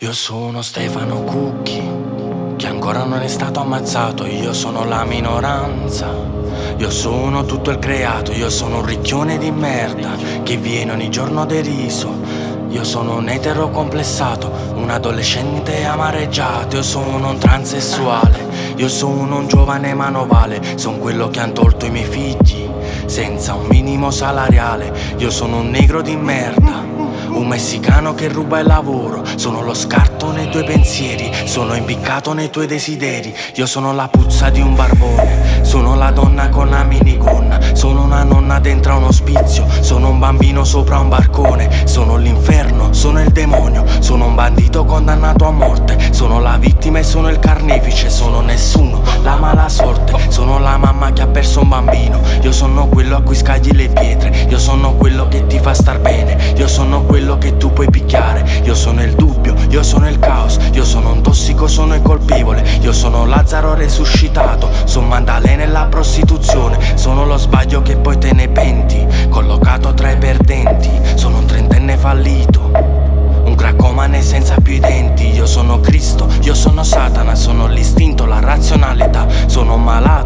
Io sono Stefano Cucchi, che ancora non è stato ammazzato, io sono la minoranza. Io sono tutto il creato, io sono un ricchione di merda, che viene ogni giorno deriso. Io sono un etero complessato, un adolescente amareggiato, io sono un transessuale, io sono un giovane manovale, sono quello che han tolto i miei figli, senza un minimo salariale, io sono un negro di merda. Un messicano che ruba il lavoro Sono lo scarto nei tuoi pensieri Sono impiccato nei tuoi desideri. Io sono la puzza di un barbone Sono la donna con la minigonna Sono una nonna dentro un ospizio Sono un bambino sopra un barcone Sono l'inferno, sono il demonio Sono un bandito condannato a morte Sono la vittima e sono il carnefice Sono nessuno, la mala sorte la mamma che ha perso un bambino. Io sono quello a cui scagli le pietre. Io sono quello che ti fa star bene. Io sono quello che tu puoi picchiare. Io sono il dubbio, io sono il caos. Io sono un tossico, sono il colpevole. Io sono Lazzaro resuscitato Sono Mandalè nella prostituzione. Sono lo sbaglio che poi te ne penti. Collocato tra i perdenti. Sono un trentenne fallito. Un cracomane senza più i denti. Io sono Cristo, io sono Satana. Sono l'istinto, la razionalità. Sono malato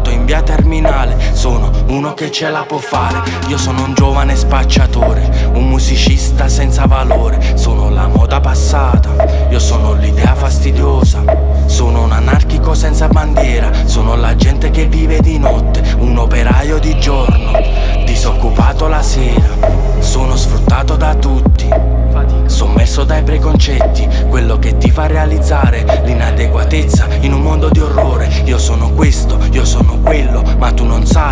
che ce la può fare. Io sono un giovane spacciatore Un musicista senza valore. Sono la moda passata Io sono l'idea fastidiosa. Sono un anarchico senza bandiera Sono la gente che vive di notte Un operaio di giorno Disoccupato la sera. Sono sfruttato da tutti Sommerso dai preconcetti Quello che ti fa realizzare l'inadeguatezza in un mondo di orrore. Io sono questo, io sono quello Ma tu non sai,